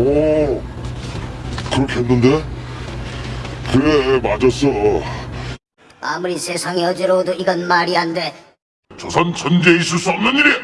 오, 그렇게 했는데? 그래, 맞았어. 아무리 세상이 어지러워도 이건 말이 안 돼. 조선 천재에 있을 수 없는 일이야.